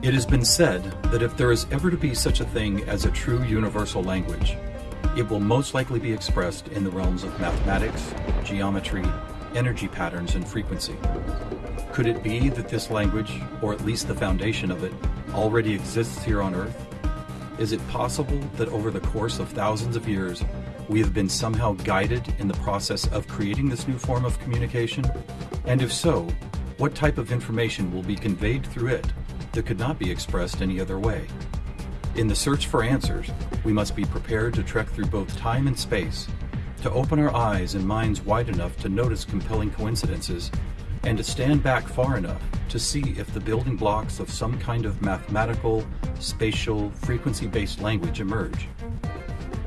It has been said that if there is ever to be such a thing as a true universal language, it will most likely be expressed in the realms of mathematics, geometry, energy patterns, and frequency. Could it be that this language, or at least the foundation of it, already exists here on Earth? Is it possible that over the course of thousands of years, we have been somehow guided in the process of creating this new form of communication? And if so, what type of information will be conveyed through it that could not be expressed any other way? In the search for answers, we must be prepared to trek through both time and space, to open our eyes and minds wide enough to notice compelling coincidences, and to stand back far enough to see if the building blocks of some kind of mathematical, spatial, frequency-based language emerge.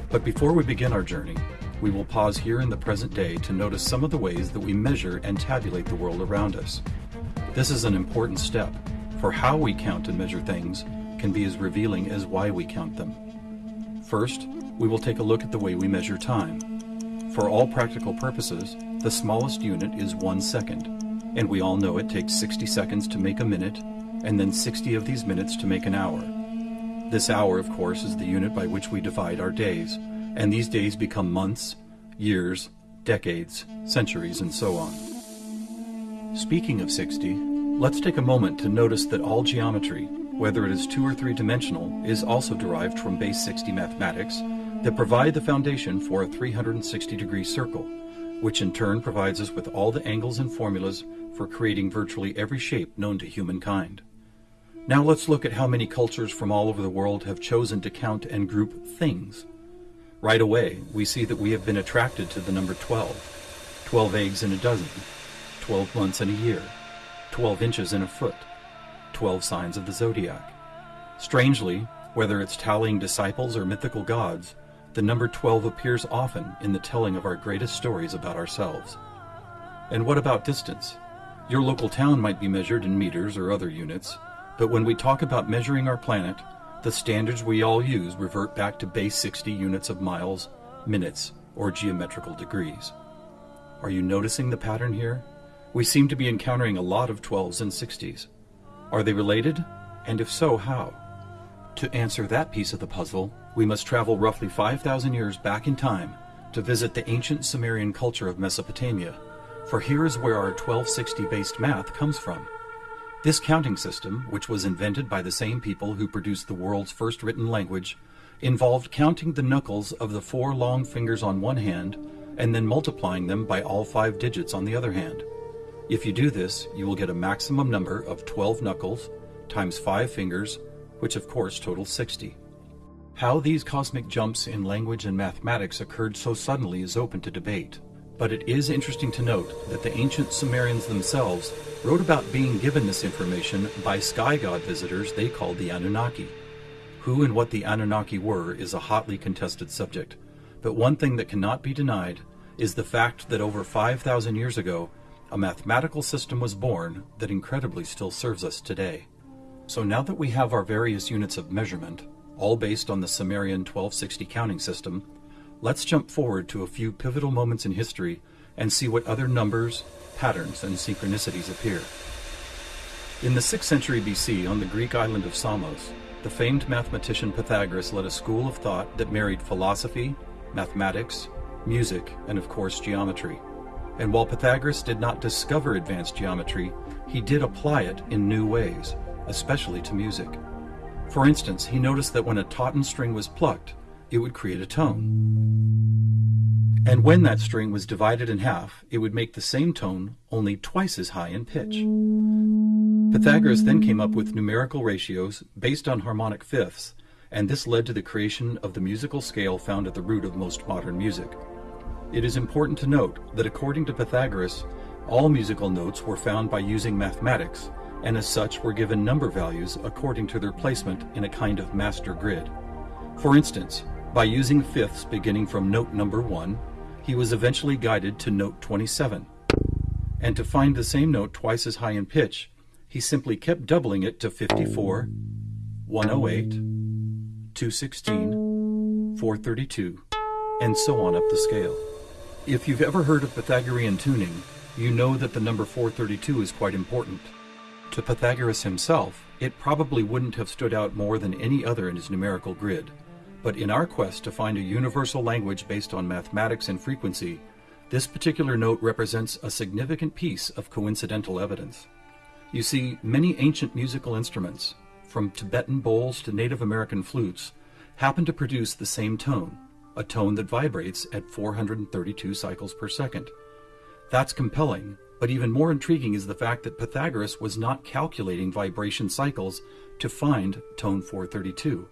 But before we begin our journey, we will pause here in the present day to notice some of the ways that we measure and tabulate the world around us. This is an important step, for how we count and measure things can be as revealing as why we count them. First, we will take a look at the way we measure time. For all practical purposes, the smallest unit is one second, and we all know it takes 60 seconds to make a minute, and then 60 of these minutes to make an hour. This hour, of course, is the unit by which we divide our days, and these days become months, years, decades, centuries, and so on. Speaking of 60, let's take a moment to notice that all geometry, whether it is two or three dimensional, is also derived from base 60 mathematics that provide the foundation for a 360 degree circle, which in turn provides us with all the angles and formulas for creating virtually every shape known to humankind. Now let's look at how many cultures from all over the world have chosen to count and group things. Right away, we see that we have been attracted to the number 12. 12 eggs in a dozen, 12 months in a year, 12 inches in a foot, 12 signs of the zodiac. Strangely, whether it's tallying disciples or mythical gods, the number 12 appears often in the telling of our greatest stories about ourselves. And what about distance? Your local town might be measured in meters or other units, but when we talk about measuring our planet, the standards we all use revert back to base 60 units of miles, minutes, or geometrical degrees. Are you noticing the pattern here? We seem to be encountering a lot of 12s and 60s. Are they related? And if so, how? To answer that piece of the puzzle, we must travel roughly 5,000 years back in time to visit the ancient Sumerian culture of Mesopotamia, for here is where our 1260 based math comes from. This counting system, which was invented by the same people who produced the world's first written language, involved counting the knuckles of the four long fingers on one hand and then multiplying them by all five digits on the other hand. If you do this, you will get a maximum number of 12 knuckles times 5 fingers, which of course totals 60. How these cosmic jumps in language and mathematics occurred so suddenly is open to debate, but it is interesting to note that the ancient Sumerians themselves wrote about being given this information by sky god visitors they called the Anunnaki. Who and what the Anunnaki were is a hotly contested subject, but one thing that cannot be denied is the fact that over 5,000 years ago, a mathematical system was born that incredibly still serves us today. So now that we have our various units of measurement, all based on the Sumerian 1260 counting system, let's jump forward to a few pivotal moments in history and see what other numbers, patterns, and synchronicities appear. In the 6th century BC, on the Greek island of Samos, the famed mathematician Pythagoras led a school of thought that married philosophy, mathematics, music, and of course geometry. And while Pythagoras did not discover advanced geometry, he did apply it in new ways, especially to music. For instance, he noticed that when a tauten string was plucked, it would create a tone. And when that string was divided in half, it would make the same tone only twice as high in pitch. Pythagoras then came up with numerical ratios based on harmonic fifths, and this led to the creation of the musical scale found at the root of most modern music. It is important to note that according to Pythagoras, all musical notes were found by using mathematics, and as such were given number values according to their placement in a kind of master grid. For instance, by using fifths beginning from note number 1, he was eventually guided to note 27. And to find the same note twice as high in pitch, he simply kept doubling it to 54, 108, 216, 432, and so on up the scale. If you've ever heard of Pythagorean tuning, you know that the number 432 is quite important. To Pythagoras himself, it probably wouldn't have stood out more than any other in his numerical grid. But in our quest to find a universal language based on mathematics and frequency, this particular note represents a significant piece of coincidental evidence. You see, many ancient musical instruments, from Tibetan bowls to Native American flutes, happen to produce the same tone, a tone that vibrates at 432 cycles per second. That's compelling, but even more intriguing is the fact that Pythagoras was not calculating vibration cycles to find tone 432.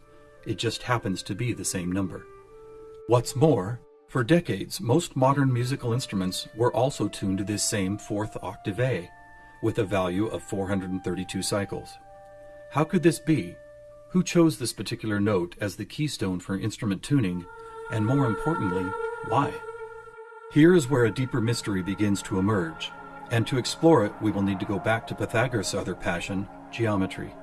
It just happens to be the same number. What's more, for decades, most modern musical instruments were also tuned to this same fourth octave A, with a value of 432 cycles. How could this be? Who chose this particular note as the keystone for instrument tuning, and more importantly, why? Here is where a deeper mystery begins to emerge, and to explore it, we will need to go back to Pythagoras' other passion, geometry.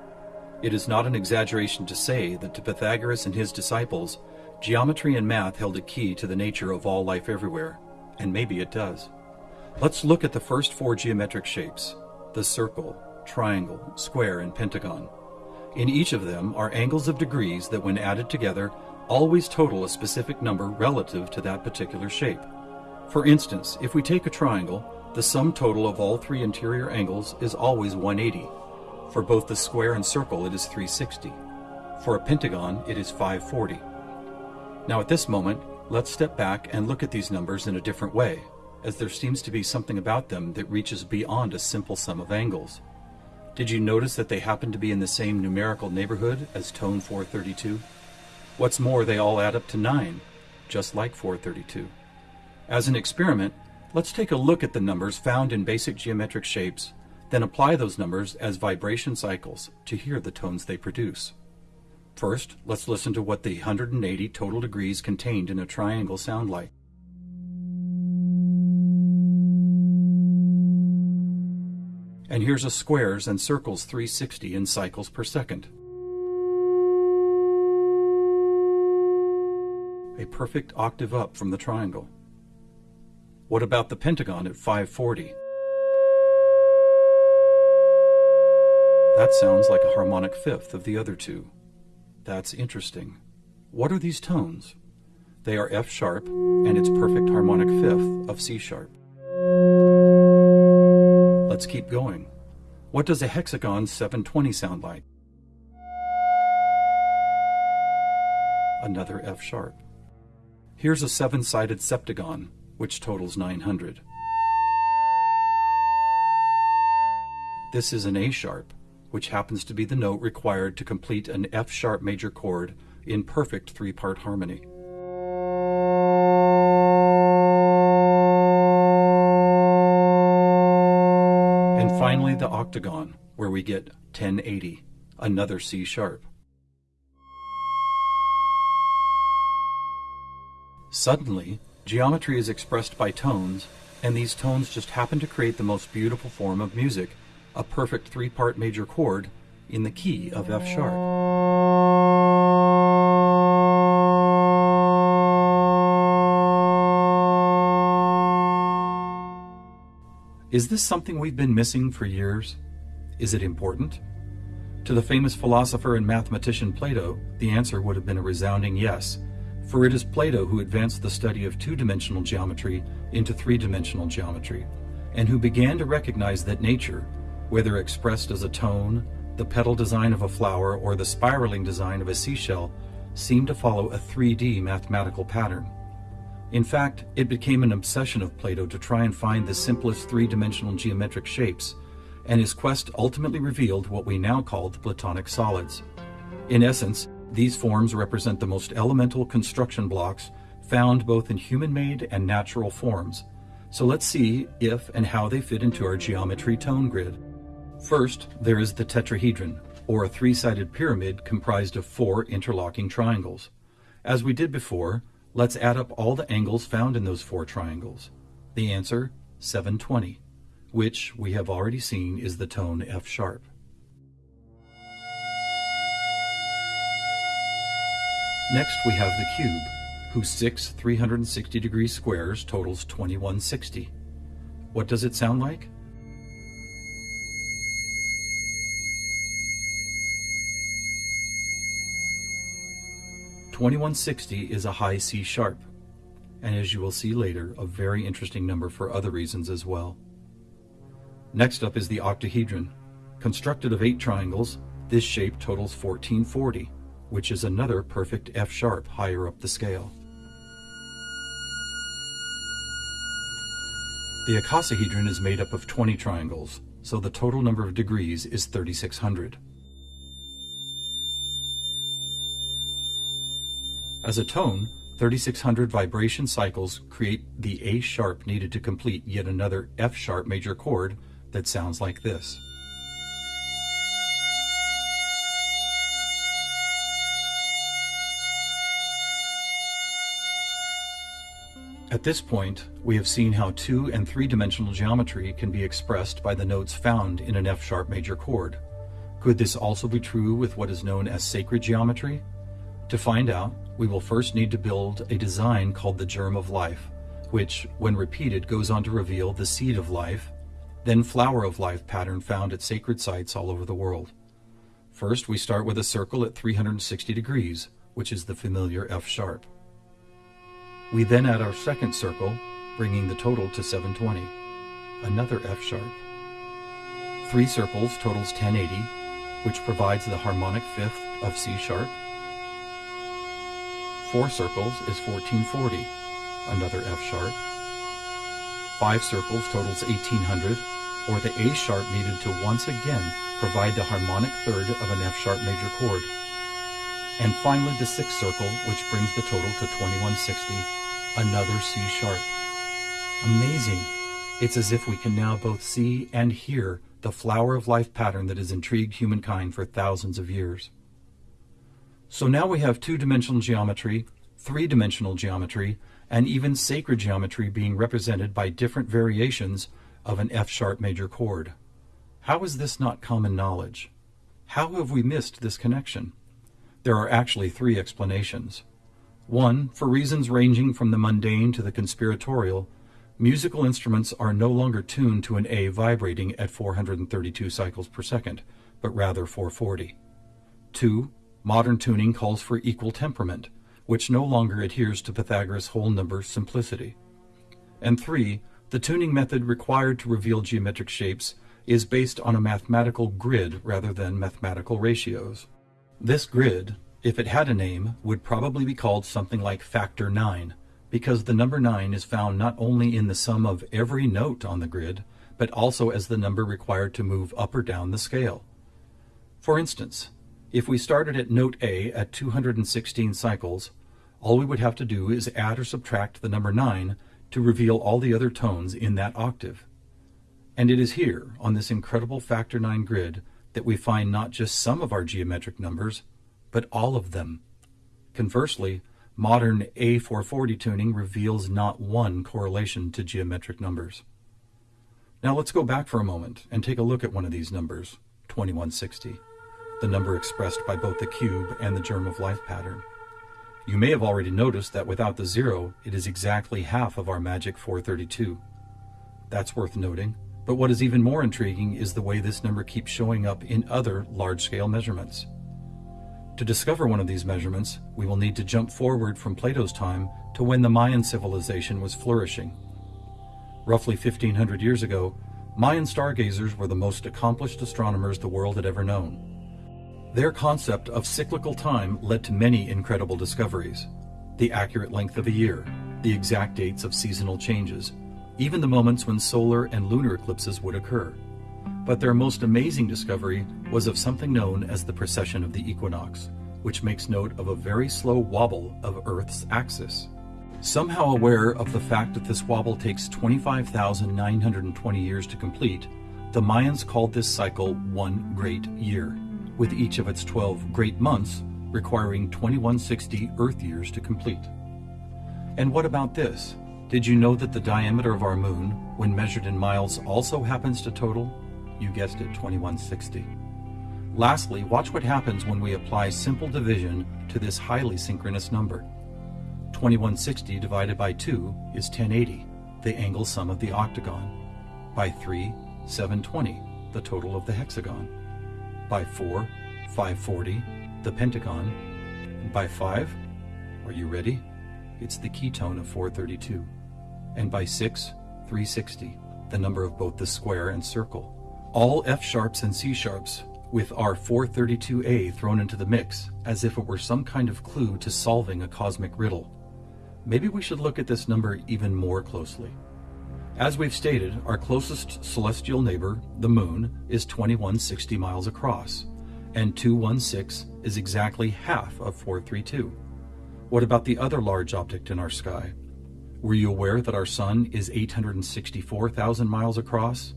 It is not an exaggeration to say that to Pythagoras and his disciples, geometry and math held a key to the nature of all life everywhere, and maybe it does. Let's look at the first four geometric shapes the circle, triangle, square, and pentagon. In each of them are angles of degrees that, when added together, always total a specific number relative to that particular shape. For instance, if we take a triangle, the sum total of all three interior angles is always 180. For both the square and circle, it is 360. For a pentagon, it is 540. Now at this moment, let's step back and look at these numbers in a different way, as there seems to be something about them that reaches beyond a simple sum of angles. Did you notice that they happen to be in the same numerical neighborhood as tone 432? What's more, they all add up to 9, just like 432. As an experiment, Let's take a look at the numbers found in basic geometric shapes, then apply those numbers as vibration cycles to hear the tones they produce. First, let's listen to what the 180 total degrees contained in a triangle sound like. And here's a squares and circles 360 in cycles per second. A perfect octave up from the triangle. What about the pentagon at 540? That sounds like a harmonic fifth of the other two. That's interesting. What are these tones? They are F sharp and its perfect harmonic fifth of C sharp. Let's keep going. What does a hexagon 720 sound like? Another F sharp. Here's a seven-sided septagon which totals 900. This is an A sharp, which happens to be the note required to complete an F sharp major chord in perfect three-part harmony. And finally the octagon, where we get 1080, another C Suddenly, Geometry is expressed by tones, and these tones just happen to create the most beautiful form of music, a perfect three-part major chord in the key of F sharp. Is this something we've been missing for years? Is it important? To the famous philosopher and mathematician Plato, the answer would have been a resounding yes, for it is Plato who advanced the study of two-dimensional geometry into three-dimensional geometry, and who began to recognize that nature, whether expressed as a tone, the petal design of a flower, or the spiraling design of a seashell, seemed to follow a 3D mathematical pattern. In fact, it became an obsession of Plato to try and find the simplest three-dimensional geometric shapes, and his quest ultimately revealed what we now call the Platonic solids. In essence, these forms represent the most elemental construction blocks found both in human-made and natural forms. So let's see if and how they fit into our geometry tone grid. First, there is the tetrahedron, or a three-sided pyramid comprised of four interlocking triangles. As we did before, let's add up all the angles found in those four triangles. The answer, 720, which we have already seen is the tone F sharp. Next we have the cube, whose six 360 degree squares totals 2160. What does it sound like? Twenty-one sixty is a high C sharp, and as you will see later, a very interesting number for other reasons as well. Next up is the octahedron. Constructed of eight triangles, this shape totals 1440 which is another perfect F sharp higher up the scale. The icosahedron is made up of 20 triangles, so the total number of degrees is 3600. As a tone, 3600 vibration cycles create the A sharp needed to complete yet another F sharp major chord that sounds like this. At this point, we have seen how two and three-dimensional geometry can be expressed by the notes found in an F-sharp major chord. Could this also be true with what is known as sacred geometry? To find out, we will first need to build a design called the germ of life, which, when repeated, goes on to reveal the seed of life, then flower of life pattern found at sacred sites all over the world. First, we start with a circle at 360 degrees, which is the familiar F sharp. We then add our second circle, bringing the total to 720. Another F sharp. Three circles totals 1080, which provides the harmonic fifth of C sharp. Four circles is 1440, another F sharp. Five circles totals 1800, or the A sharp needed to once again provide the harmonic third of an F sharp major chord. And finally the sixth circle, which brings the total to 2160, another C sharp. Amazing. It's as if we can now both see and hear the flower of life pattern that has intrigued humankind for thousands of years. So now we have two-dimensional geometry, three-dimensional geometry, and even sacred geometry being represented by different variations of an F-sharp major chord. How is this not common knowledge? How have we missed this connection? There are actually three explanations. One, for reasons ranging from the mundane to the conspiratorial, musical instruments are no longer tuned to an A vibrating at 432 cycles per second, but rather 440. Two, modern tuning calls for equal temperament, which no longer adheres to Pythagoras' whole number simplicity. And three, the tuning method required to reveal geometric shapes is based on a mathematical grid rather than mathematical ratios. This grid, if it had a name, would probably be called something like factor 9, because the number 9 is found not only in the sum of every note on the grid, but also as the number required to move up or down the scale. For instance, if we started at note A at 216 cycles, all we would have to do is add or subtract the number 9 to reveal all the other tones in that octave. And it is here, on this incredible factor 9 grid, that we find not just some of our geometric numbers, but all of them. Conversely, modern A440 tuning reveals not one correlation to geometric numbers. Now let's go back for a moment and take a look at one of these numbers, 2160, the number expressed by both the cube and the germ of life pattern. You may have already noticed that without the zero, it is exactly half of our magic 432. That's worth noting, but what is even more intriguing is the way this number keeps showing up in other large-scale measurements. To discover one of these measurements, we will need to jump forward from Plato's time to when the Mayan civilization was flourishing. Roughly 1500 years ago, Mayan stargazers were the most accomplished astronomers the world had ever known. Their concept of cyclical time led to many incredible discoveries. The accurate length of a year, the exact dates of seasonal changes, even the moments when solar and lunar eclipses would occur. But their most amazing discovery was of something known as the precession of the equinox, which makes note of a very slow wobble of Earth's axis. Somehow aware of the fact that this wobble takes 25,920 years to complete, the Mayans called this cycle one great year, with each of its 12 great months requiring 2160 Earth years to complete. And what about this? Did you know that the diameter of our moon, when measured in miles, also happens to total you guessed it, 2160. Lastly, watch what happens when we apply simple division to this highly synchronous number. 2160 divided by 2 is 1080, the angle sum of the octagon. By 3, 720, the total of the hexagon. By 4, 540, the pentagon. By 5, Are you ready? It's the ketone of 432. And by 6, 360, the number of both the square and circle. All F sharps and C sharps with our 432A thrown into the mix as if it were some kind of clue to solving a cosmic riddle. Maybe we should look at this number even more closely. As we've stated, our closest celestial neighbor, the Moon, is 2160 miles across, and 216 is exactly half of 432. What about the other large object in our sky? Were you aware that our Sun is 864,000 miles across?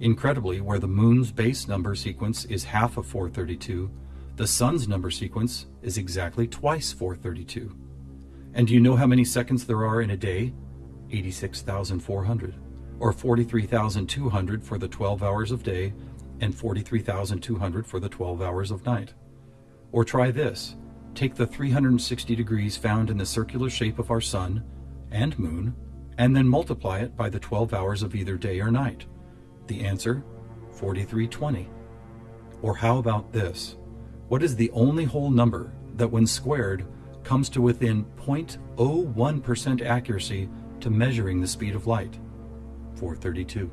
Incredibly, where the Moon's base number sequence is half of 432, the Sun's number sequence is exactly twice 432. And do you know how many seconds there are in a day? 86,400, or 43,200 for the 12 hours of day and 43,200 for the 12 hours of night. Or try this take the 360 degrees found in the circular shape of our Sun and Moon, and then multiply it by the 12 hours of either day or night. The answer 4320. Or how about this? What is the only whole number that, when squared, comes to within 0.01% accuracy to measuring the speed of light? 432.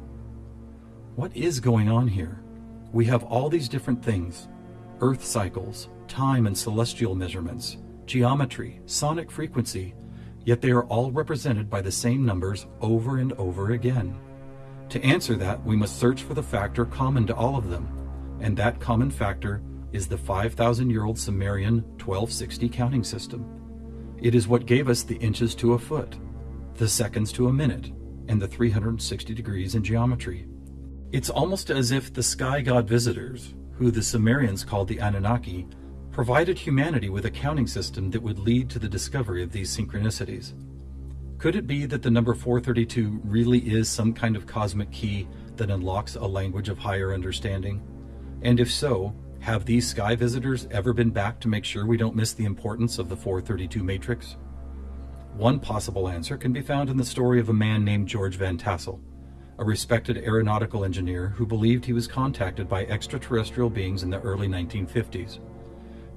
What is going on here? We have all these different things Earth cycles, time and celestial measurements, geometry, sonic frequency, yet they are all represented by the same numbers over and over again. To answer that, we must search for the factor common to all of them, and that common factor is the 5,000 year old Sumerian 1260 counting system. It is what gave us the inches to a foot, the seconds to a minute, and the 360 degrees in geometry. It's almost as if the sky god visitors, who the Sumerians called the Anunnaki, provided humanity with a counting system that would lead to the discovery of these synchronicities. Could it be that the number 432 really is some kind of cosmic key that unlocks a language of higher understanding? And if so, have these sky visitors ever been back to make sure we don't miss the importance of the 432 matrix? One possible answer can be found in the story of a man named George Van Tassel, a respected aeronautical engineer who believed he was contacted by extraterrestrial beings in the early 1950s.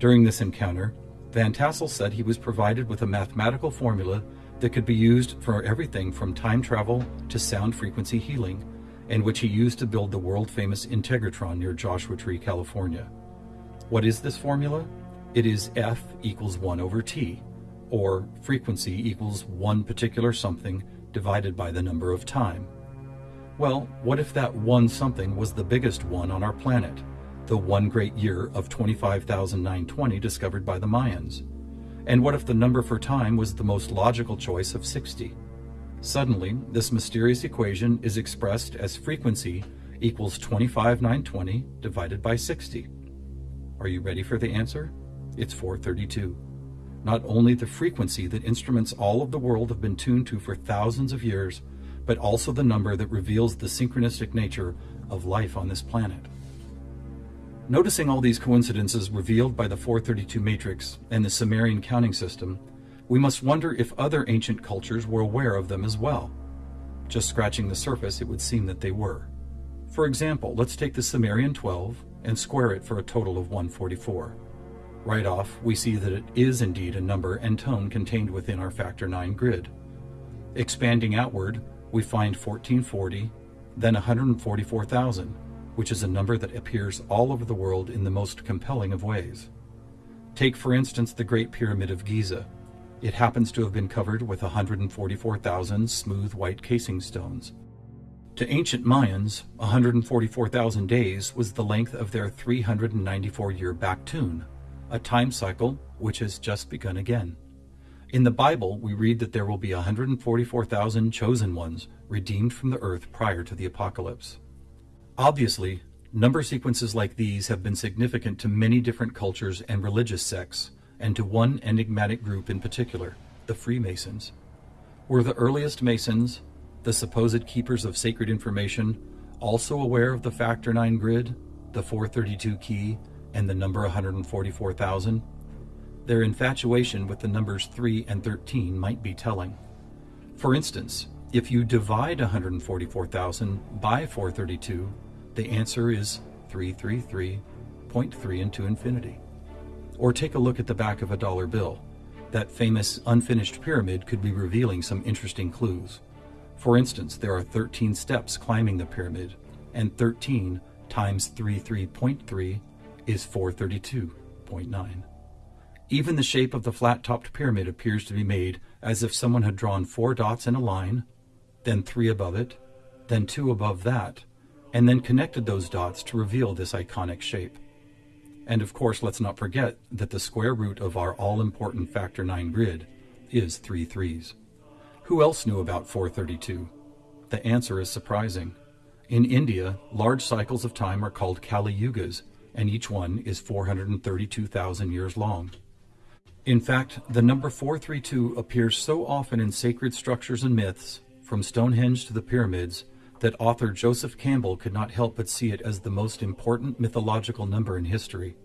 During this encounter, Van Tassel said he was provided with a mathematical formula that could be used for everything from time travel to sound frequency healing, and which he used to build the world famous Integratron near Joshua Tree, California. What is this formula? It is F equals 1 over T, or frequency equals one particular something divided by the number of time. Well, what if that one something was the biggest one on our planet? The one great year of 25,920 discovered by the Mayans? And what if the number for time was the most logical choice of 60? Suddenly, this mysterious equation is expressed as frequency equals 25,920 divided by 60. Are you ready for the answer? It's 432. Not only the frequency that instruments all of the world have been tuned to for thousands of years, but also the number that reveals the synchronistic nature of life on this planet. Noticing all these coincidences revealed by the 432 matrix and the Sumerian counting system, we must wonder if other ancient cultures were aware of them as well. Just scratching the surface, it would seem that they were. For example, let's take the Sumerian 12 and square it for a total of 144. Right off, we see that it is indeed a number and tone contained within our factor 9 grid. Expanding outward, we find 1440, then 144,000, which is a number that appears all over the world in the most compelling of ways. Take, for instance, the Great Pyramid of Giza. It happens to have been covered with 144,000 smooth white casing stones. To ancient Mayans, 144,000 days was the length of their 394 year Baktun, a time cycle which has just begun again. In the Bible, we read that there will be 144,000 chosen ones redeemed from the earth prior to the apocalypse. Obviously, number sequences like these have been significant to many different cultures and religious sects, and to one enigmatic group in particular, the Freemasons. Were the earliest Masons, the supposed keepers of sacred information, also aware of the Factor 9 grid, the 432 key, and the number 144,000? Their infatuation with the numbers 3 and 13 might be telling. For instance, if you divide 144,000 by 432, the answer is 333.3 into infinity. Or take a look at the back of a dollar bill. That famous unfinished pyramid could be revealing some interesting clues. For instance, there are 13 steps climbing the pyramid, and 13 times 33.3 is 432.9. Even the shape of the flat-topped pyramid appears to be made as if someone had drawn four dots in a line, then three above it, then two above that, and then connected those dots to reveal this iconic shape. And of course, let's not forget that the square root of our all-important factor 9 grid is three threes. Who else knew about 432? The answer is surprising. In India, large cycles of time are called Kali Yugas, and each one is 432,000 years long. In fact, the number 432 appears so often in sacred structures and myths, from Stonehenge to the pyramids, that author Joseph Campbell could not help but see it as the most important mythological number in history.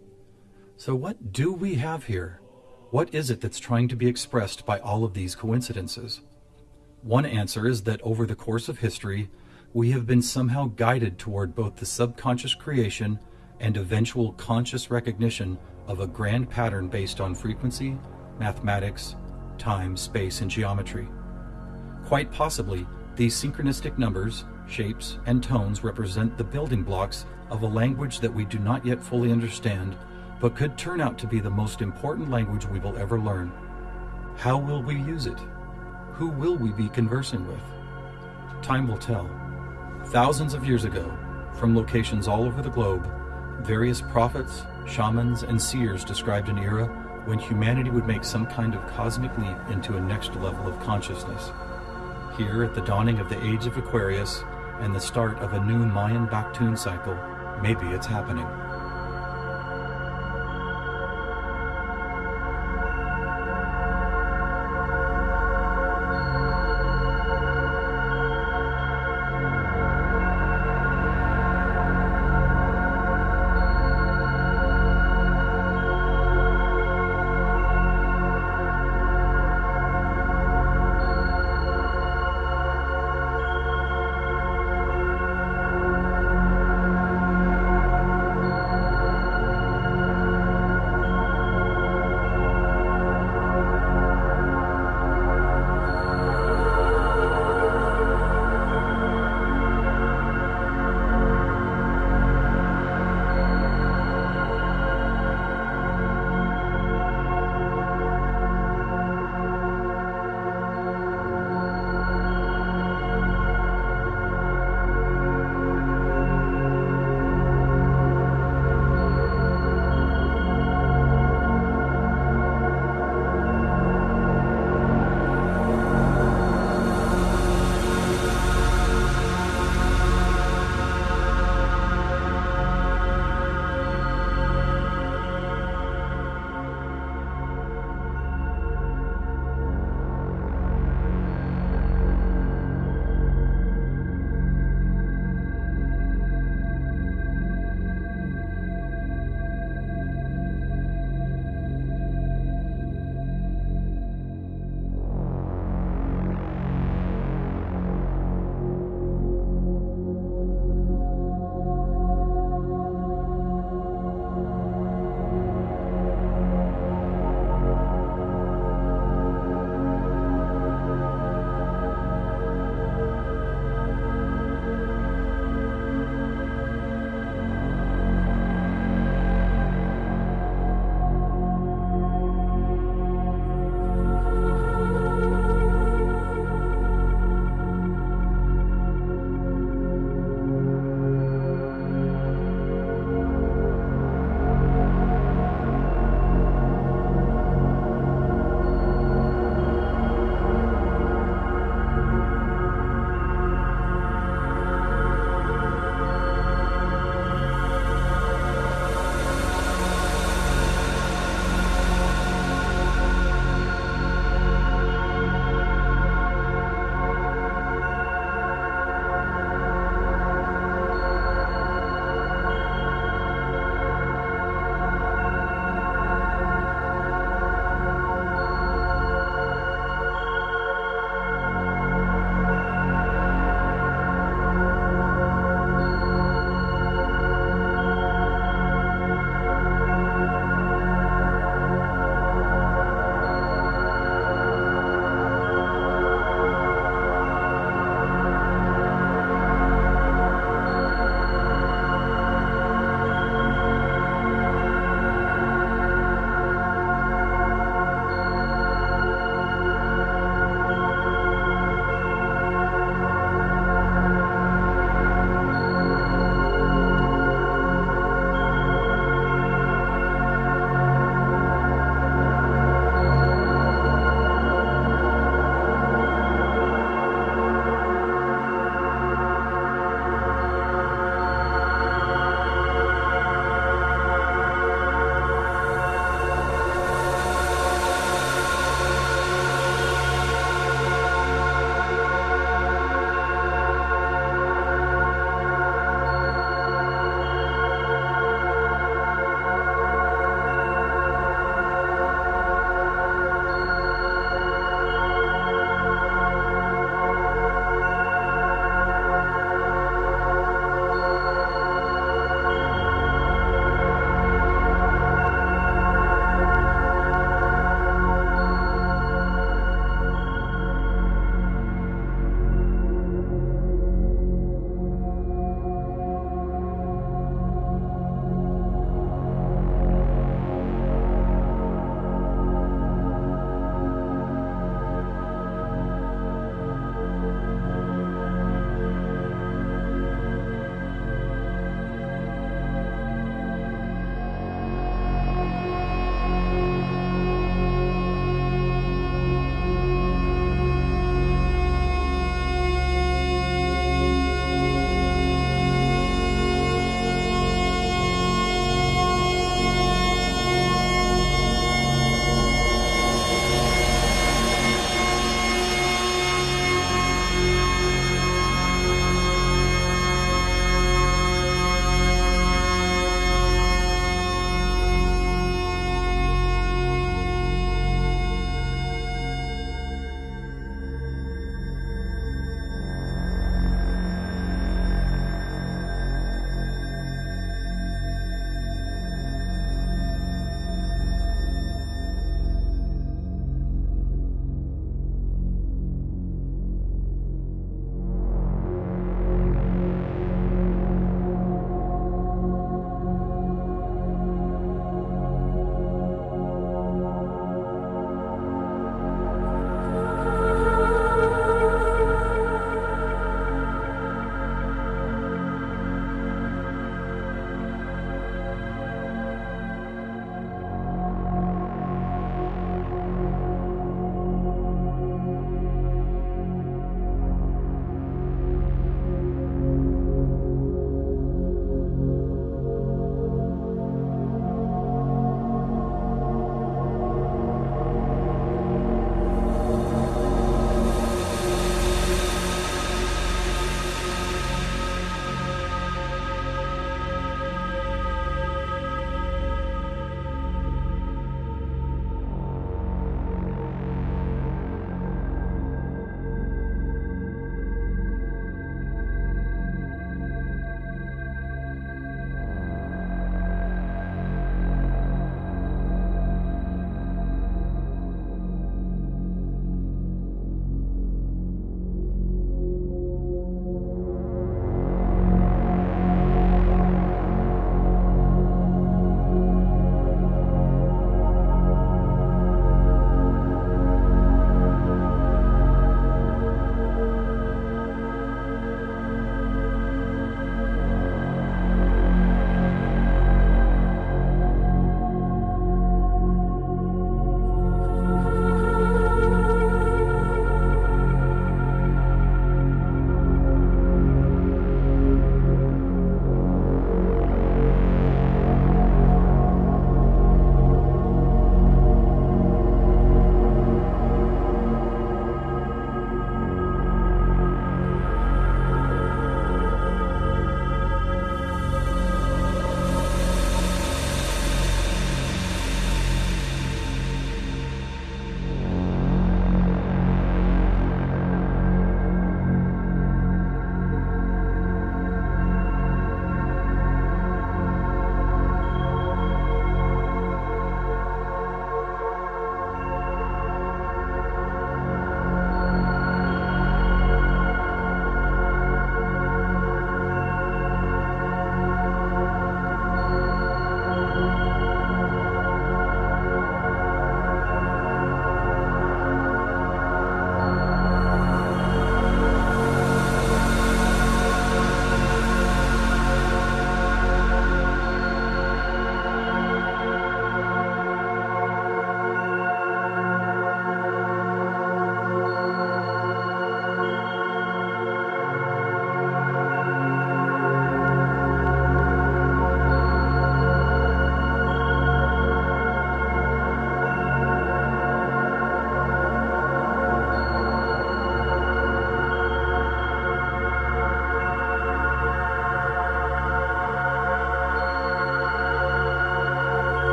So, what do we have here? What is it that's trying to be expressed by all of these coincidences? One answer is that over the course of history, we have been somehow guided toward both the subconscious creation and eventual conscious recognition of a grand pattern based on frequency, mathematics, time, space, and geometry. Quite possibly, these synchronistic numbers, shapes, and tones represent the building blocks of a language that we do not yet fully understand, but could turn out to be the most important language we will ever learn. How will we use it? who will we be conversing with? Time will tell. Thousands of years ago, from locations all over the globe, various prophets, shamans, and seers described an era when humanity would make some kind of cosmic leap into a next level of consciousness. Here, at the dawning of the age of Aquarius and the start of a new Mayan Baktun cycle, maybe it's happening.